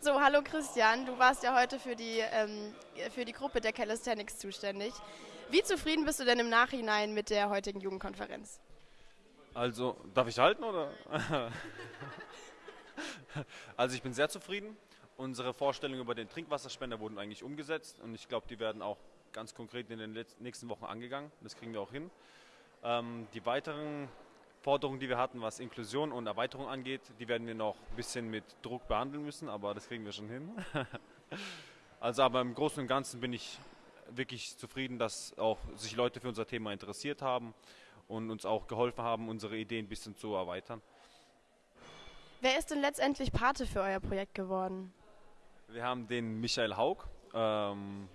So, hallo Christian, du warst ja heute für die, ähm, für die Gruppe der Calisthenics zuständig. Wie zufrieden bist du denn im Nachhinein mit der heutigen Jugendkonferenz? Also, darf ich halten oder? also ich bin sehr zufrieden. Unsere Vorstellungen über den Trinkwasserspender wurden eigentlich umgesetzt und ich glaube, die werden auch ganz konkret in den nächsten Wochen angegangen. Das kriegen wir auch hin. Ähm, die weiteren Forderungen, die wir hatten, was Inklusion und Erweiterung angeht, die werden wir noch ein bisschen mit Druck behandeln müssen, aber das kriegen wir schon hin. also aber im Großen und Ganzen bin ich wirklich zufrieden, dass auch sich Leute für unser Thema interessiert haben und uns auch geholfen haben, unsere Ideen ein bisschen zu erweitern. Wer ist denn letztendlich Pate für euer Projekt geworden? Wir haben den Michael Haug ähm,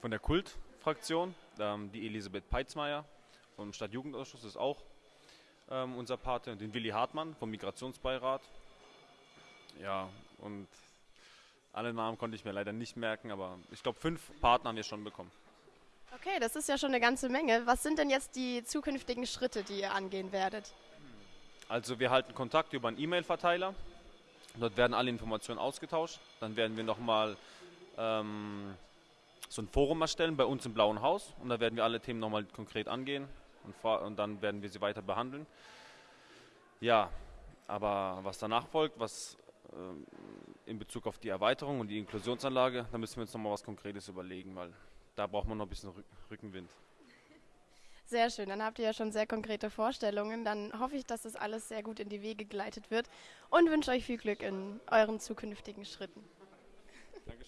von der Kult-Fraktion, ähm, die Elisabeth Peitzmeier vom Stadtjugendausschuss ist auch ähm, unser Pate, den Willi Hartmann vom Migrationsbeirat. Ja, und alle Namen konnte ich mir leider nicht merken, aber ich glaube, fünf Partner haben wir schon bekommen. Okay, das ist ja schon eine ganze Menge. Was sind denn jetzt die zukünftigen Schritte, die ihr angehen werdet? Also wir halten Kontakt über einen E-Mail-Verteiler. Dort werden alle Informationen ausgetauscht. Dann werden wir nochmal ähm, so ein Forum erstellen bei uns im Blauen Haus und da werden wir alle Themen nochmal konkret angehen und, und dann werden wir sie weiter behandeln. Ja, aber was danach folgt, was äh, in Bezug auf die Erweiterung und die Inklusionsanlage, da müssen wir uns nochmal was Konkretes überlegen, weil da braucht man noch ein bisschen Rückenwind. Sehr schön, dann habt ihr ja schon sehr konkrete Vorstellungen. Dann hoffe ich, dass das alles sehr gut in die Wege geleitet wird und wünsche euch viel Glück in euren zukünftigen Schritten. Dankeschön.